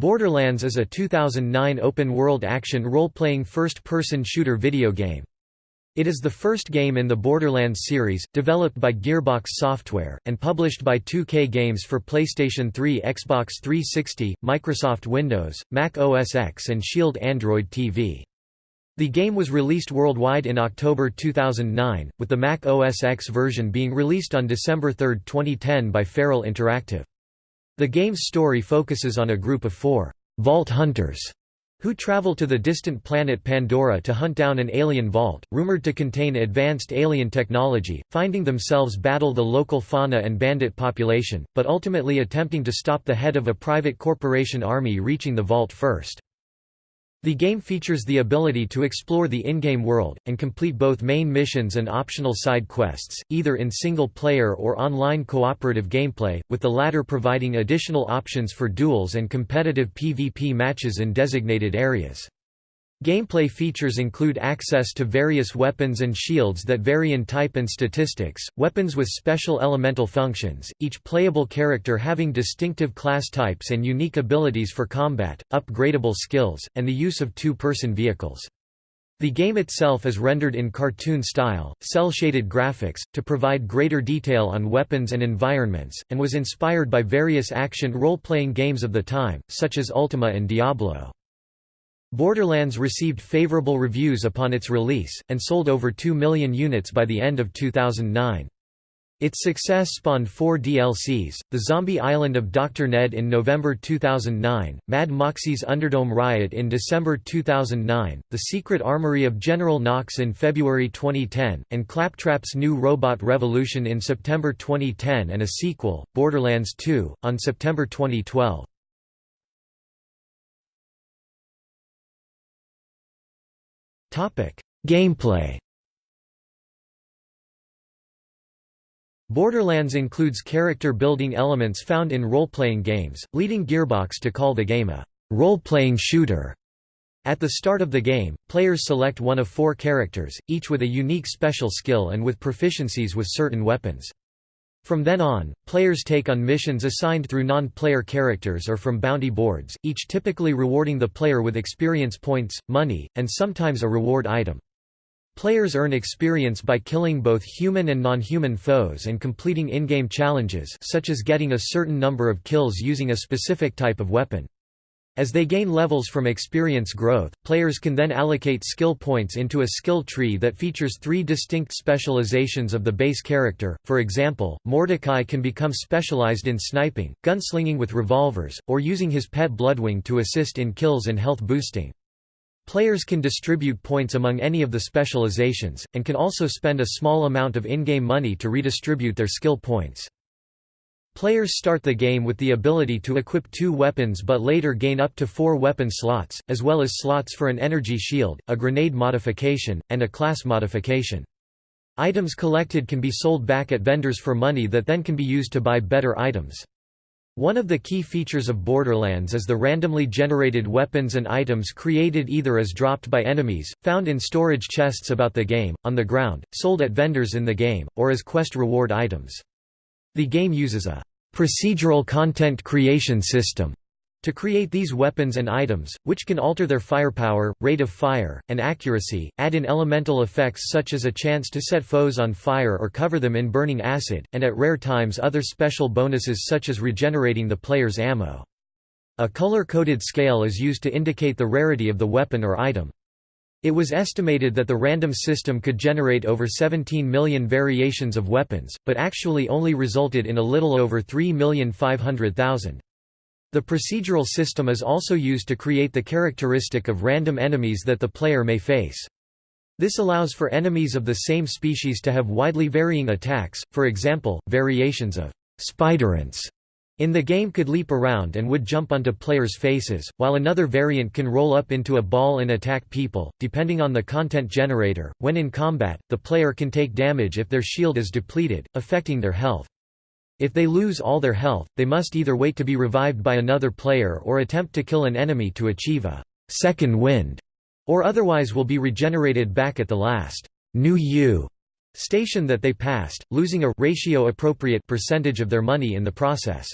Borderlands is a 2009 open-world action role-playing first-person shooter video game. It is the first game in the Borderlands series, developed by Gearbox Software, and published by 2K Games for PlayStation 3 Xbox 360, Microsoft Windows, Mac OS X and Shield Android TV. The game was released worldwide in October 2009, with the Mac OS X version being released on December 3, 2010 by Feral Interactive. The game's story focuses on a group of four vault hunters who travel to the distant planet Pandora to hunt down an alien vault, rumored to contain advanced alien technology, finding themselves battle the local fauna and bandit population, but ultimately attempting to stop the head of a private corporation army reaching the vault first. The game features the ability to explore the in-game world, and complete both main missions and optional side quests, either in single-player or online cooperative gameplay, with the latter providing additional options for duels and competitive PvP matches in designated areas. Gameplay features include access to various weapons and shields that vary in type and statistics, weapons with special elemental functions, each playable character having distinctive class types and unique abilities for combat, upgradable skills, and the use of two-person vehicles. The game itself is rendered in cartoon style, cel-shaded graphics, to provide greater detail on weapons and environments, and was inspired by various action role-playing games of the time, such as Ultima and Diablo. Borderlands received favorable reviews upon its release, and sold over 2 million units by the end of 2009. Its success spawned four DLCs, The Zombie Island of Dr. Ned in November 2009, Mad Moxxi's Underdome Riot in December 2009, The Secret Armory of General Knox in February 2010, and Claptrap's New Robot Revolution in September 2010 and a sequel, Borderlands 2, on September 2012. Gameplay Borderlands includes character-building elements found in role-playing games, leading Gearbox to call the game a role-playing shooter. At the start of the game, players select one of four characters, each with a unique special skill and with proficiencies with certain weapons. From then on, players take on missions assigned through non-player characters or from bounty boards, each typically rewarding the player with experience points, money, and sometimes a reward item. Players earn experience by killing both human and non-human foes and completing in-game challenges such as getting a certain number of kills using a specific type of weapon. As they gain levels from experience growth, players can then allocate skill points into a skill tree that features three distinct specializations of the base character, for example, Mordecai can become specialized in sniping, gunslinging with revolvers, or using his pet Bloodwing to assist in kills and health boosting. Players can distribute points among any of the specializations, and can also spend a small amount of in-game money to redistribute their skill points. Players start the game with the ability to equip two weapons but later gain up to four weapon slots, as well as slots for an energy shield, a grenade modification, and a class modification. Items collected can be sold back at vendors for money that then can be used to buy better items. One of the key features of Borderlands is the randomly generated weapons and items created either as dropped by enemies, found in storage chests about the game, on the ground, sold at vendors in the game, or as quest reward items. The game uses a procedural content creation system to create these weapons and items, which can alter their firepower, rate of fire, and accuracy, add in elemental effects such as a chance to set foes on fire or cover them in burning acid, and at rare times other special bonuses such as regenerating the player's ammo. A color-coded scale is used to indicate the rarity of the weapon or item. It was estimated that the random system could generate over 17 million variations of weapons, but actually only resulted in a little over 3,500,000. The procedural system is also used to create the characteristic of random enemies that the player may face. This allows for enemies of the same species to have widely varying attacks, for example, variations of spiderants in the game could leap around and would jump onto players' faces, while another variant can roll up into a ball and attack people, depending on the content generator. When in combat, the player can take damage if their shield is depleted, affecting their health. If they lose all their health, they must either wait to be revived by another player or attempt to kill an enemy to achieve a second wind, or otherwise will be regenerated back at the last New-U station that they passed, losing a ratio appropriate percentage of their money in the process.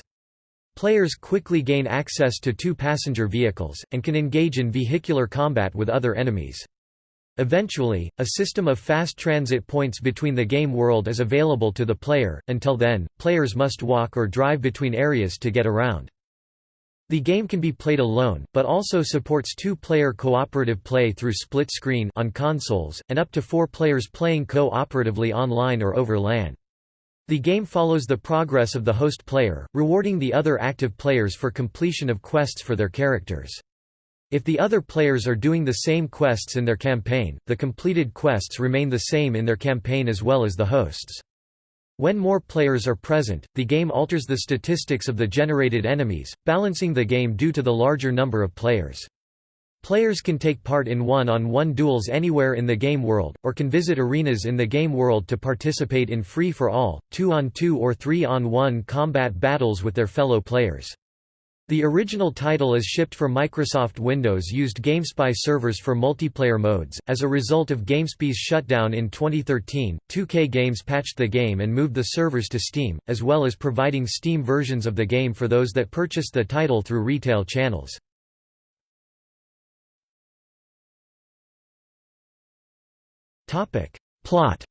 Players quickly gain access to two passenger vehicles, and can engage in vehicular combat with other enemies. Eventually, a system of fast transit points between the game world is available to the player, until then, players must walk or drive between areas to get around. The game can be played alone, but also supports two-player cooperative play through split screen on consoles, and up to four players playing co-operatively online or over LAN. The game follows the progress of the host player, rewarding the other active players for completion of quests for their characters. If the other players are doing the same quests in their campaign, the completed quests remain the same in their campaign as well as the hosts. When more players are present, the game alters the statistics of the generated enemies, balancing the game due to the larger number of players. Players can take part in one-on-one -on -one duels anywhere in the game world, or can visit arenas in the game world to participate in free-for-all, two-on-two or three-on-one combat battles with their fellow players. The original title as shipped for Microsoft Windows used GameSpy servers for multiplayer modes. As a result of GameSpy's shutdown in 2013, 2K Games patched the game and moved the servers to Steam, as well as providing Steam versions of the game for those that purchased the title through retail channels. Topic: Plot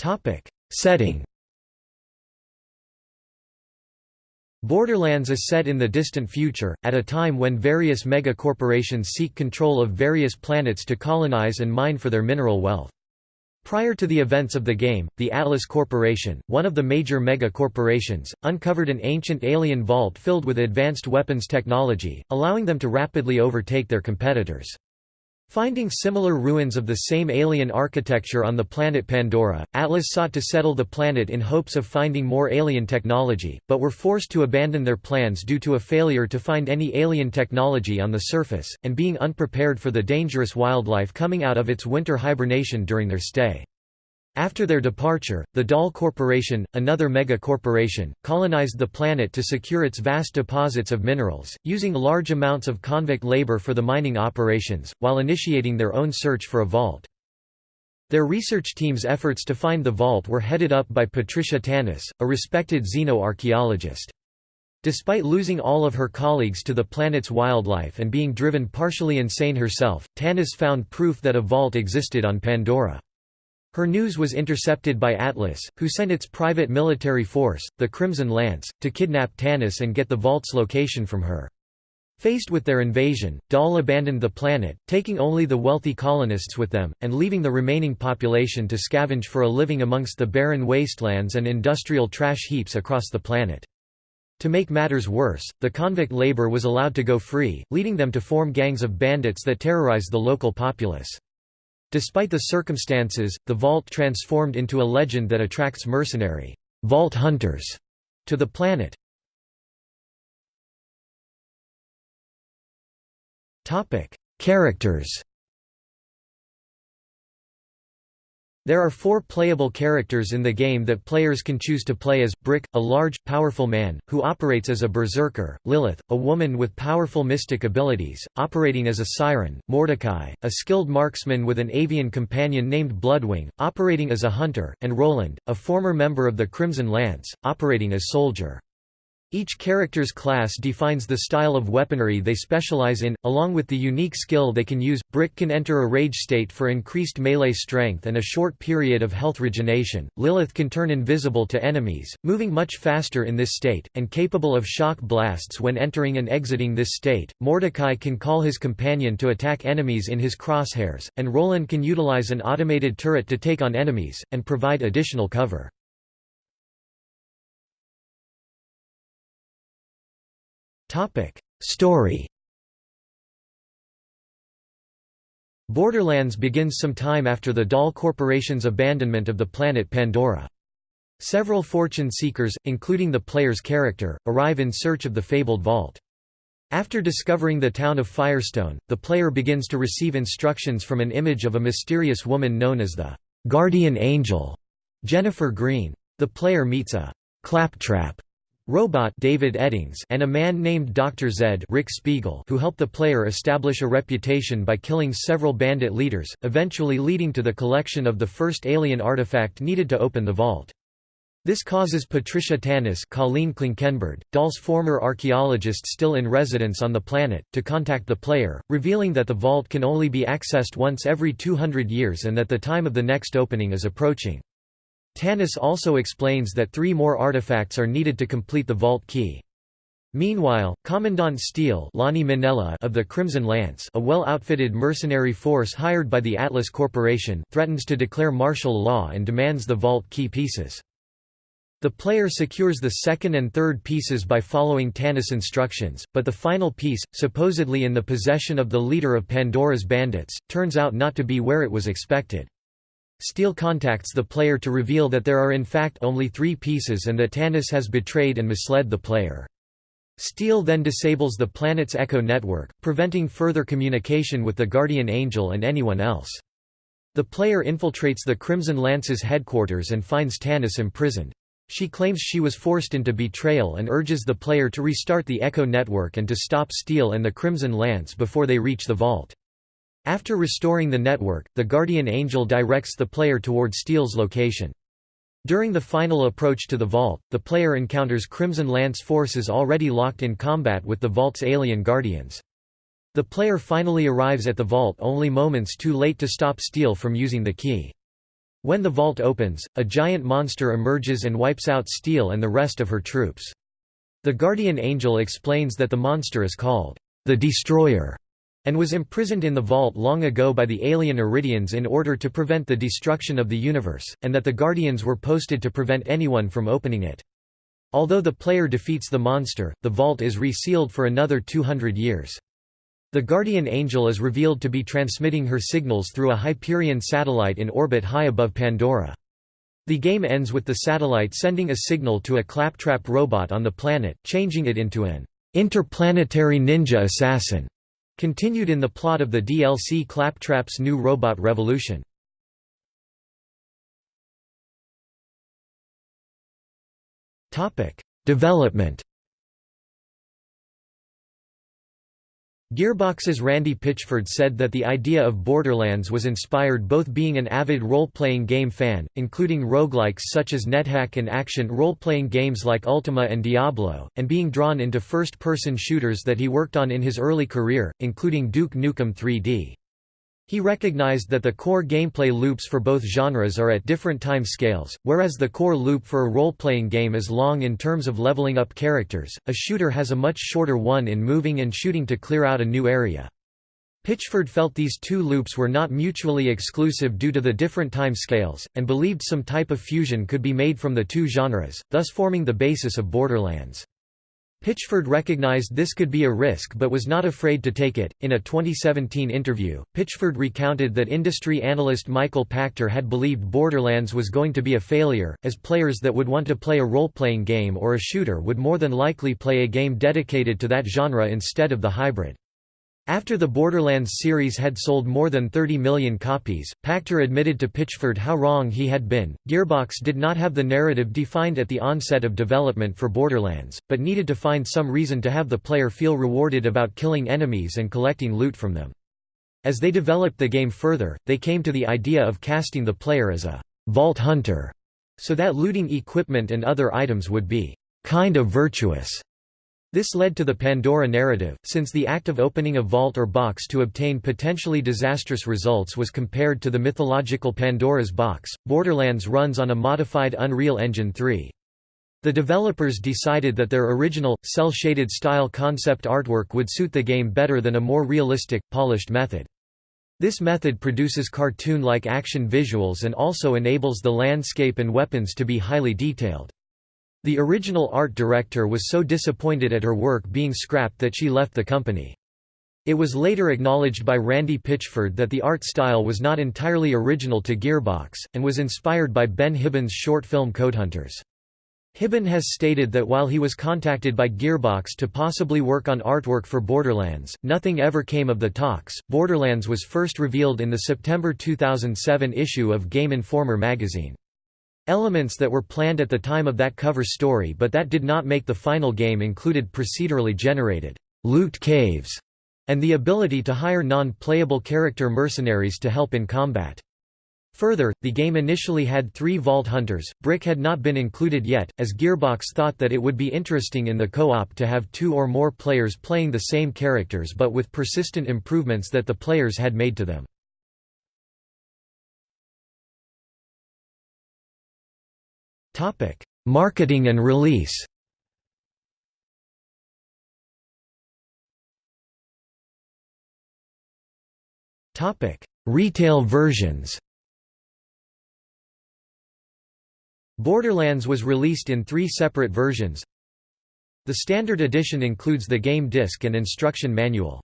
Topic: Setting. Borderlands is set in the distant future, at a time when various mega-corporations seek control of various planets to colonize and mine for their mineral wealth. Prior to the events of the game, the Atlas Corporation, one of the major mega-corporations, uncovered an ancient alien vault filled with advanced weapons technology, allowing them to rapidly overtake their competitors. Finding similar ruins of the same alien architecture on the planet Pandora, Atlas sought to settle the planet in hopes of finding more alien technology, but were forced to abandon their plans due to a failure to find any alien technology on the surface, and being unprepared for the dangerous wildlife coming out of its winter hibernation during their stay. After their departure, the Dahl Corporation, another mega-corporation, colonized the planet to secure its vast deposits of minerals, using large amounts of convict labor for the mining operations, while initiating their own search for a vault. Their research team's efforts to find the vault were headed up by Patricia Tannis, a respected xenoarchaeologist. Despite losing all of her colleagues to the planet's wildlife and being driven partially insane herself, Tannis found proof that a vault existed on Pandora. Her news was intercepted by Atlas, who sent its private military force, the Crimson Lance, to kidnap Tannis and get the vault's location from her. Faced with their invasion, Dahl abandoned the planet, taking only the wealthy colonists with them, and leaving the remaining population to scavenge for a living amongst the barren wastelands and industrial trash heaps across the planet. To make matters worse, the convict labor was allowed to go free, leading them to form gangs of bandits that terrorize the local populace. Despite the circumstances, the Vault transformed into a legend that attracts mercenary Vault hunters to the planet. Characters There are four playable characters in the game that players can choose to play as, Brick, a large, powerful man, who operates as a berserker, Lilith, a woman with powerful mystic abilities, operating as a siren, Mordecai, a skilled marksman with an avian companion named Bloodwing, operating as a hunter, and Roland, a former member of the Crimson Lance, operating as soldier. Each character's class defines the style of weaponry they specialize in, along with the unique skill they can use. Brick can enter a rage state for increased melee strength and a short period of health regeneration. Lilith can turn invisible to enemies, moving much faster in this state, and capable of shock blasts when entering and exiting this state. Mordecai can call his companion to attack enemies in his crosshairs, and Roland can utilize an automated turret to take on enemies, and provide additional cover. Topic: Story. Borderlands begins some time after the Dahl Corporation's abandonment of the planet Pandora. Several fortune seekers, including the player's character, arrive in search of the fabled vault. After discovering the town of Firestone, the player begins to receive instructions from an image of a mysterious woman known as the Guardian Angel, Jennifer Green. The player meets a claptrap Robot David Eddings and a man named Dr. Zed Rick Spiegel who help the player establish a reputation by killing several bandit leaders, eventually leading to the collection of the first alien artifact needed to open the vault. This causes Patricia Tannis Colleen Klinkenberg, Dahl's former archaeologist still in residence on the planet, to contact the player, revealing that the vault can only be accessed once every 200 years and that the time of the next opening is approaching. Tannis also explains that three more artifacts are needed to complete the vault key. Meanwhile, Commandant Steele Minella of the Crimson Lance a well-outfitted mercenary force hired by the Atlas Corporation threatens to declare martial law and demands the vault key pieces. The player secures the second and third pieces by following Tannis' instructions, but the final piece, supposedly in the possession of the leader of Pandora's bandits, turns out not to be where it was expected. Steele contacts the player to reveal that there are in fact only three pieces and that Tannis has betrayed and misled the player. Steele then disables the planet's echo network, preventing further communication with the Guardian Angel and anyone else. The player infiltrates the Crimson Lance's headquarters and finds Tannis imprisoned. She claims she was forced into betrayal and urges the player to restart the Echo network and to stop Steele and the Crimson Lance before they reach the vault. After restoring the network, the Guardian Angel directs the player toward Steele's location. During the final approach to the vault, the player encounters Crimson Lance forces already locked in combat with the vault's alien guardians. The player finally arrives at the vault only moments too late to stop Steele from using the key. When the vault opens, a giant monster emerges and wipes out Steele and the rest of her troops. The Guardian Angel explains that the monster is called the Destroyer and was imprisoned in the vault long ago by the alien Eridians in order to prevent the destruction of the universe, and that the Guardians were posted to prevent anyone from opening it. Although the player defeats the monster, the vault is resealed for another 200 years. The Guardian Angel is revealed to be transmitting her signals through a Hyperion satellite in orbit high above Pandora. The game ends with the satellite sending a signal to a claptrap robot on the planet, changing it into an interplanetary ninja assassin, continued in the plot of the DLC Claptrap's New Robot Revolution. Development Gearbox's Randy Pitchford said that the idea of Borderlands was inspired both being an avid role-playing game fan, including roguelikes such as NetHack and action role-playing games like Ultima and Diablo, and being drawn into first-person shooters that he worked on in his early career, including Duke Nukem 3D. He recognized that the core gameplay loops for both genres are at different time scales, whereas the core loop for a role-playing game is long in terms of leveling up characters, a shooter has a much shorter one in moving and shooting to clear out a new area. Pitchford felt these two loops were not mutually exclusive due to the different time scales, and believed some type of fusion could be made from the two genres, thus forming the basis of Borderlands. Pitchford recognized this could be a risk but was not afraid to take it. In a 2017 interview, Pitchford recounted that industry analyst Michael Pachter had believed Borderlands was going to be a failure, as players that would want to play a role playing game or a shooter would more than likely play a game dedicated to that genre instead of the hybrid. After the Borderlands series had sold more than 30 million copies, Pachter admitted to Pitchford how wrong he had been. Gearbox did not have the narrative defined at the onset of development for Borderlands, but needed to find some reason to have the player feel rewarded about killing enemies and collecting loot from them. As they developed the game further, they came to the idea of casting the player as a vault hunter, so that looting equipment and other items would be kind of virtuous. This led to the Pandora narrative, since the act of opening a vault or box to obtain potentially disastrous results was compared to the mythological Pandora's box. Borderlands runs on a modified Unreal Engine 3. The developers decided that their original, cel-shaded style concept artwork would suit the game better than a more realistic, polished method. This method produces cartoon-like action visuals and also enables the landscape and weapons to be highly detailed. The original art director was so disappointed at her work being scrapped that she left the company. It was later acknowledged by Randy Pitchford that the art style was not entirely original to Gearbox, and was inspired by Ben Hibbon's short film Codehunters. Hibbon has stated that while he was contacted by Gearbox to possibly work on artwork for Borderlands, nothing ever came of the talks. Borderlands was first revealed in the September 2007 issue of Game Informer magazine. Elements that were planned at the time of that cover story but that did not make the final game included procedurally generated loot caves and the ability to hire non-playable character mercenaries to help in combat. Further, the game initially had three Vault Hunters, Brick had not been included yet, as Gearbox thought that it would be interesting in the co-op to have two or more players playing the same characters but with persistent improvements that the players had made to them. Marketing and release Retail versions Borderlands was released in three separate versions. The Standard Edition includes the game disc and instruction manual.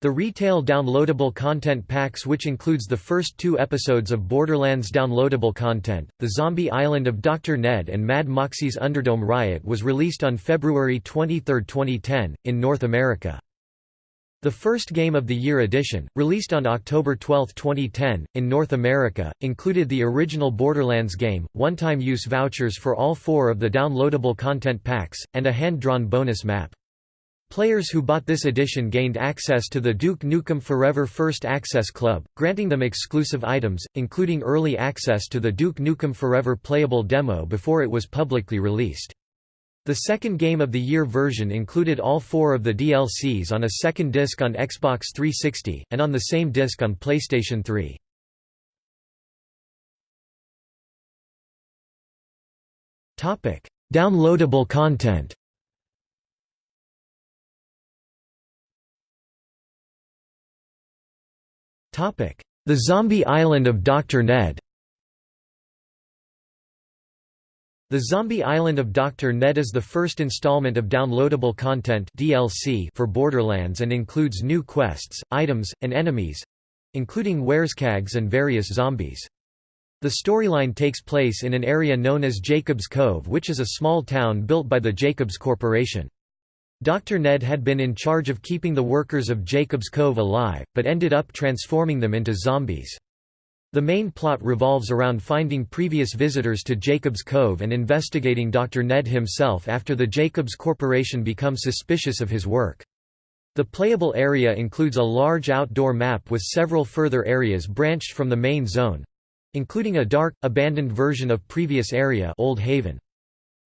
The retail downloadable content packs which includes the first two episodes of Borderlands downloadable content, The Zombie Island of Dr. Ned and Mad Moxxi's Underdome Riot was released on February 23, 2010, in North America. The first Game of the Year edition, released on October 12, 2010, in North America, included the original Borderlands game, one-time use vouchers for all four of the downloadable content packs, and a hand-drawn bonus map. Players who bought this edition gained access to the Duke Nukem Forever First Access Club, granting them exclusive items, including early access to the Duke Nukem Forever playable demo before it was publicly released. The second Game of the Year version included all four of the DLCs on a second disc on Xbox 360, and on the same disc on PlayStation 3. Downloadable content The Zombie Island of Dr. Ned The Zombie Island of Dr. Ned is the first installment of downloadable content DLC for Borderlands and includes new quests, items, and enemies—including Wereskags and various zombies. The storyline takes place in an area known as Jacobs Cove which is a small town built by the Jacobs Corporation. Dr. Ned had been in charge of keeping the workers of Jacobs Cove alive, but ended up transforming them into zombies. The main plot revolves around finding previous visitors to Jacobs Cove and investigating Dr. Ned himself after the Jacobs Corporation becomes suspicious of his work. The playable area includes a large outdoor map with several further areas branched from the main zone—including a dark, abandoned version of previous area Old Haven.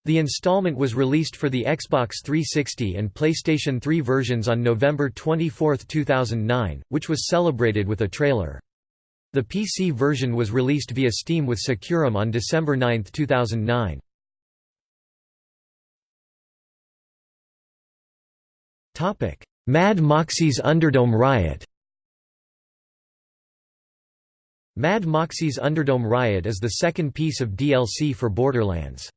The installment was released for the Xbox 360 and PlayStation 3 versions on November 24, 2009, which was celebrated with a trailer. The PC version was released via Steam with SecuROM on December 9, 2009. Mad Moxxi's Underdome Riot Mad Moxxi's Underdome Riot is the second piece of DLC for Borderlands.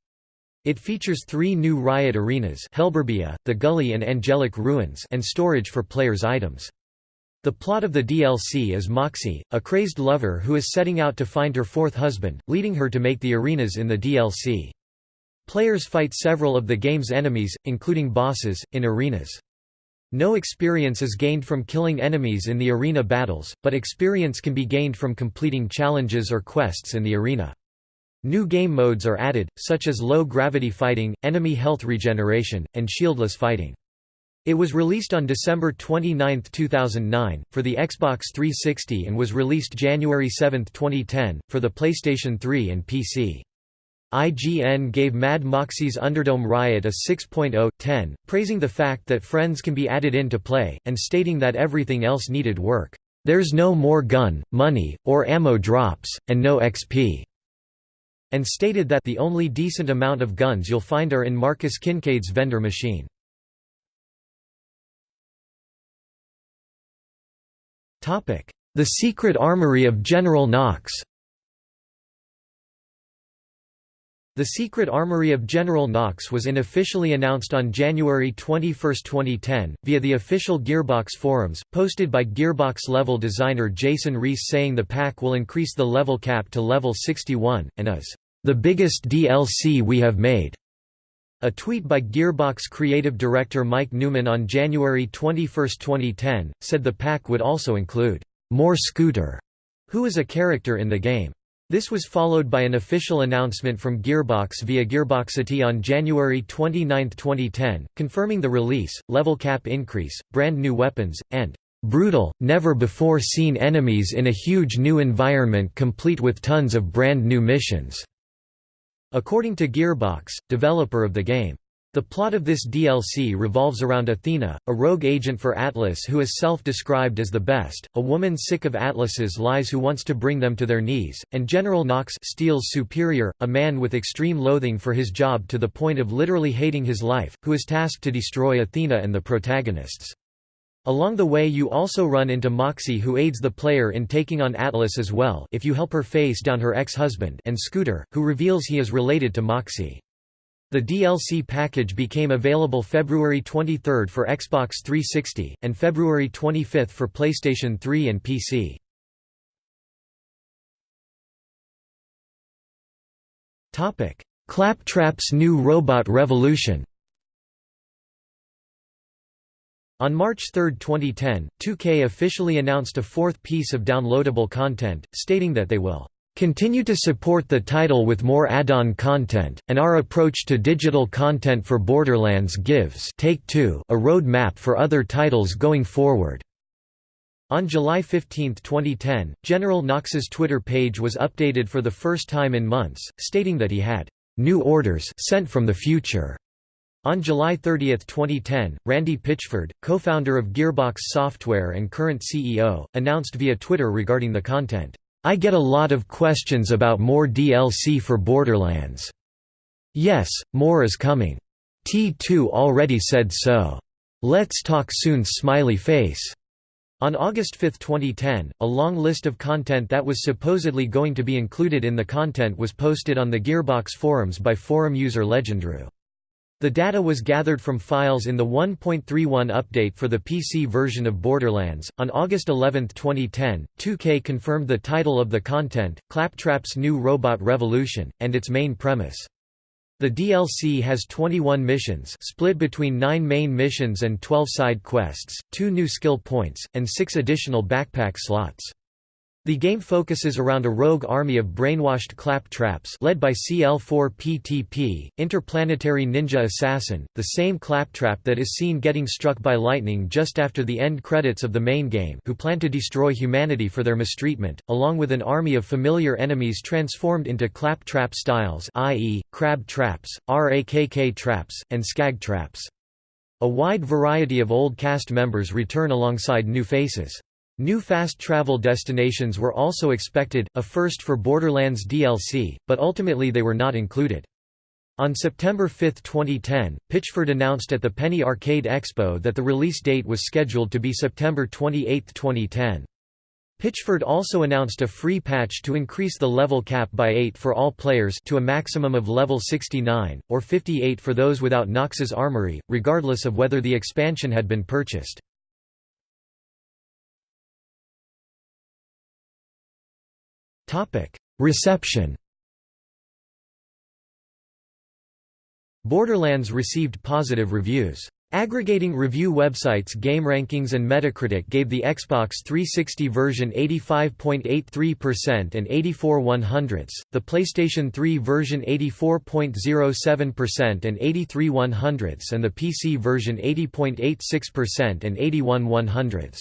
It features three new Riot arenas Hellburbia, the Gully and Angelic Ruins and storage for players' items. The plot of the DLC is Moxxi, a crazed lover who is setting out to find her fourth husband, leading her to make the arenas in the DLC. Players fight several of the game's enemies, including bosses, in arenas. No experience is gained from killing enemies in the arena battles, but experience can be gained from completing challenges or quests in the arena. New game modes are added, such as low-gravity fighting, enemy health regeneration, and shieldless fighting. It was released on December 29, 2009, for the Xbox 360 and was released January 7, 2010, for the PlayStation 3 and PC. IGN gave Mad Moxxi's Underdome Riot a 6.0/10, praising the fact that friends can be added in to play, and stating that everything else needed work. There's no more gun, money, or ammo drops, and no XP. And stated that the only decent amount of guns you'll find are in Marcus Kincaid's vendor machine. The Secret Armory of General Knox The Secret Armory of General Knox was unofficially announced on January 21, 2010, via the official Gearbox forums, posted by Gearbox level designer Jason Reese saying the pack will increase the level cap to level 61, and is, "...the biggest DLC we have made." A tweet by Gearbox creative director Mike Newman on January 21, 2010, said the pack would also include, "...more Scooter", who is a character in the game. This was followed by an official announcement from Gearbox via Gearboxity on January 29, 2010, confirming the release, level cap increase, brand new weapons, and brutal, never-before-seen enemies in a huge new environment complete with tons of brand new missions." According to Gearbox, developer of the game. The plot of this DLC revolves around Athena, a rogue agent for Atlas who is self-described as the best, a woman sick of Atlas's lies who wants to bring them to their knees, and General Knox Steele's superior, a man with extreme loathing for his job to the point of literally hating his life, who is tasked to destroy Athena and the protagonists. Along the way you also run into Moxxi who aids the player in taking on Atlas as well if you help her face down her ex-husband and Scooter, who reveals he is related to Moxxi. The DLC package became available February 23 for Xbox 360, and February 25 for PlayStation 3 and PC. Claptrap's New Robot Revolution On March 3, 2010, 2K officially announced a fourth piece of downloadable content, stating that they will continue to support the title with more add-on content, and our approach to digital content for Borderlands gives Take-Two a road map for other titles going forward. On July 15, 2010, General Knox's Twitter page was updated for the first time in months, stating that he had new orders sent from the future. On July 30, 2010, Randy Pitchford, co-founder of Gearbox Software and current CEO, announced via Twitter regarding the content. I get a lot of questions about more DLC for Borderlands. Yes, more is coming. T2 already said so. Let's talk soon smiley face. On August 5, 2010, a long list of content that was supposedly going to be included in the content was posted on the Gearbox forums by forum user Legendru. The data was gathered from files in the 1.31 update for the PC version of Borderlands. On August 11, 2010, 2K confirmed the title of the content, Claptrap's New Robot Revolution, and its main premise. The DLC has 21 missions split between 9 main missions and 12 side quests, 2 new skill points, and 6 additional backpack slots. The game focuses around a rogue army of brainwashed claptraps led by CL-4PTP, interplanetary ninja assassin, the same claptrap that is seen getting struck by lightning just after the end credits of the main game who plan to destroy humanity for their mistreatment, along with an army of familiar enemies transformed into claptrap styles i.e., crab traps, RAKK traps, and skag traps. A wide variety of old cast members return alongside new faces. New fast travel destinations were also expected, a first for Borderlands DLC, but ultimately they were not included. On September 5, 2010, Pitchford announced at the Penny Arcade Expo that the release date was scheduled to be September 28, 2010. Pitchford also announced a free patch to increase the level cap by 8 for all players to a maximum of level 69, or 58 for those without Knox's Armory, regardless of whether the expansion had been purchased. Reception Borderlands received positive reviews. Aggregating review websites GameRankings and Metacritic gave the Xbox 360 version 85.83% and 84 100ths, the PlayStation 3 version 84.07% and 83 100ths and the PC version 80.86% and 81 100ths.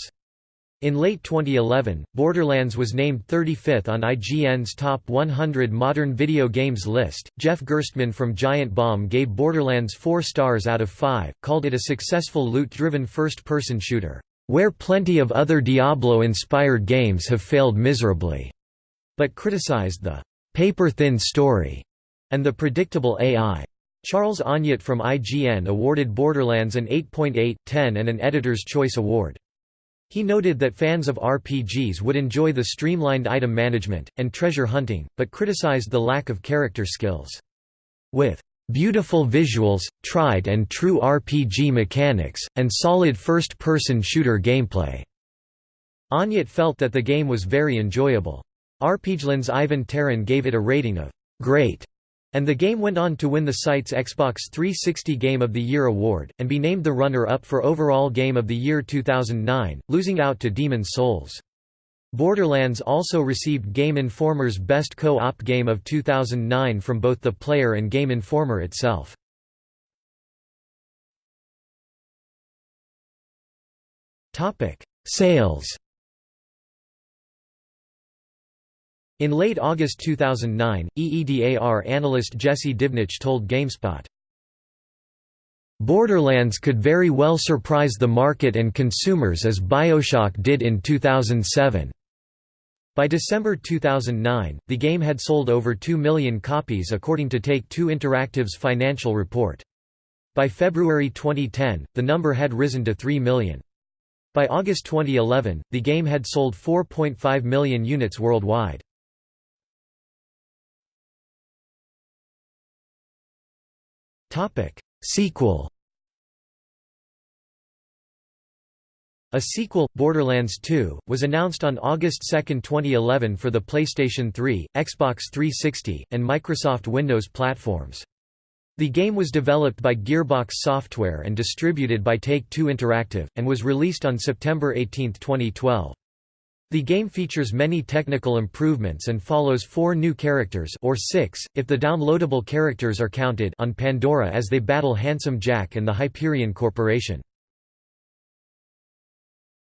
In late 2011, Borderlands was named 35th on IGN's Top 100 Modern Video Games list. Jeff Gerstmann from Giant Bomb gave Borderlands 4 stars out of 5, called it a successful loot driven first person shooter, where plenty of other Diablo inspired games have failed miserably, but criticized the paper thin story and the predictable AI. Charles Onyett from IGN awarded Borderlands an 8.8, 10 and an Editor's Choice Award. He noted that fans of RPGs would enjoy the streamlined item management, and treasure hunting, but criticized the lack of character skills. With beautiful visuals, tried and true RPG mechanics, and solid first-person shooter gameplay." Onyett felt that the game was very enjoyable. RPGLand's Ivan Terran gave it a rating of «great» And the game went on to win the site's Xbox 360 Game of the Year award, and be named the runner-up for Overall Game of the Year 2009, losing out to Demon's Souls. Borderlands also received Game Informer's Best Co-op Game of 2009 from both the player and Game Informer itself. Sales In late August 2009, EEDAR analyst Jesse Divnich told GameSpot, Borderlands could very well surprise the market and consumers as Bioshock did in 2007. By December 2009, the game had sold over 2 million copies according to Take-Two Interactive's financial report. By February 2010, the number had risen to 3 million. By August 2011, the game had sold 4.5 million units worldwide. Sequel A sequel, Borderlands 2, was announced on August 2, 2011 for the PlayStation 3, Xbox 360, and Microsoft Windows platforms. The game was developed by Gearbox Software and distributed by Take-Two Interactive, and was released on September 18, 2012. The game features many technical improvements and follows four new characters or six, if the downloadable characters are counted on Pandora as they battle Handsome Jack and the Hyperion Corporation.